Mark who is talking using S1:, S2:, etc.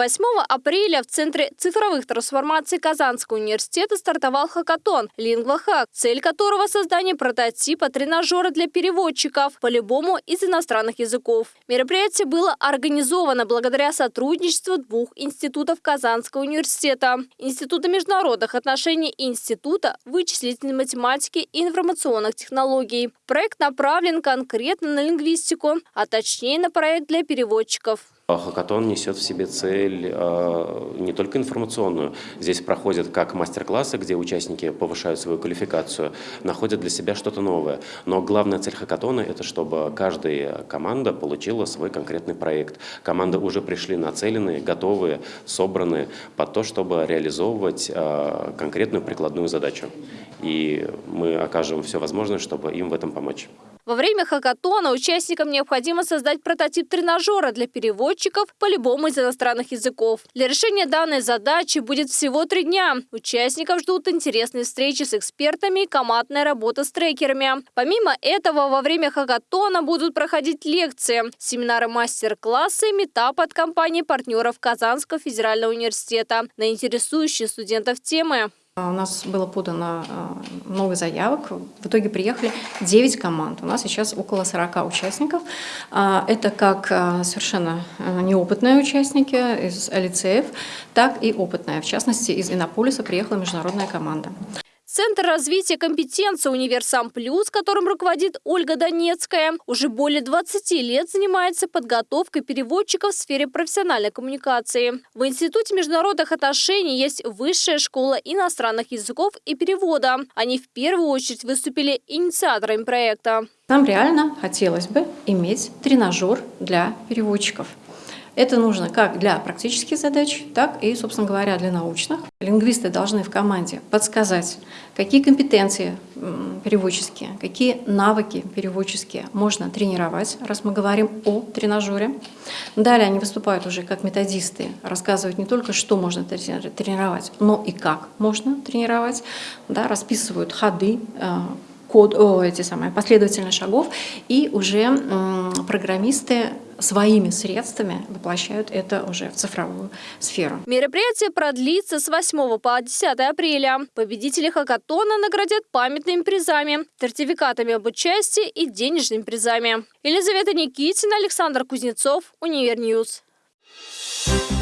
S1: 8 апреля в Центре цифровых трансформаций Казанского университета стартовал хакатон «Лингва-хак», цель которого – создание прототипа тренажера для переводчиков по любому из иностранных языков. Мероприятие было организовано благодаря сотрудничеству двух институтов Казанского университета – Института международных отношений и Института вычислительной математики и информационных технологий. Проект направлен конкретно на лингвистику, а точнее на проект для переводчиков.
S2: Хакатон несет в себе цель э, не только информационную. Здесь проходят как мастер-классы, где участники повышают свою квалификацию, находят для себя что-то новое. Но главная цель хакатона – это чтобы каждая команда получила свой конкретный проект. Команды уже пришли нацеленные, готовые, собранные под то, чтобы реализовывать э, конкретную прикладную задачу. И мы окажем все возможное, чтобы им в этом помочь.
S1: Во время хакатона участникам необходимо создать прототип тренажера для переводчиков по любому из иностранных языков. Для решения данной задачи будет всего три дня. Участников ждут интересные встречи с экспертами и командная работа с трекерами. Помимо этого, во время хакатона будут проходить лекции, семинары мастер-классы, метап от компании партнеров Казанского федерального университета на интересующие студентов темы.
S3: А, у нас было подано а, много заявок. В итоге приехали 9 команд. У нас сейчас около 40 участников. А, это как совершенно неопытные участники из лицеев, так и опытные. В частности, из Иннополиса приехала международная команда.
S1: Центр развития компетенции «Универсам Плюс», которым руководит Ольга Донецкая, уже более 20 лет занимается подготовкой переводчиков в сфере профессиональной коммуникации. В Институте международных отношений есть Высшая школа иностранных языков и перевода. Они в первую очередь выступили инициаторами проекта.
S3: Нам реально хотелось бы иметь тренажер для переводчиков. Это нужно как для практических задач, так и, собственно говоря, для научных. Лингвисты должны в команде подсказать, какие компетенции переводческие, какие навыки переводческие можно тренировать, раз мы говорим о тренажере. Далее они выступают уже как методисты, рассказывают не только, что можно тренировать, но и как можно тренировать, да, расписывают ходы, э, код, о, эти самые последовательные шагов, и уже программисты своими средствами воплощают это уже в цифровую сферу.
S1: Мероприятие продлится с 8 по 10 апреля. Победители хакатона наградят памятными призами, сертификатами об участии и денежными призами. Елизавета Никитина, Александр Кузнецов, UniverNews. Thank you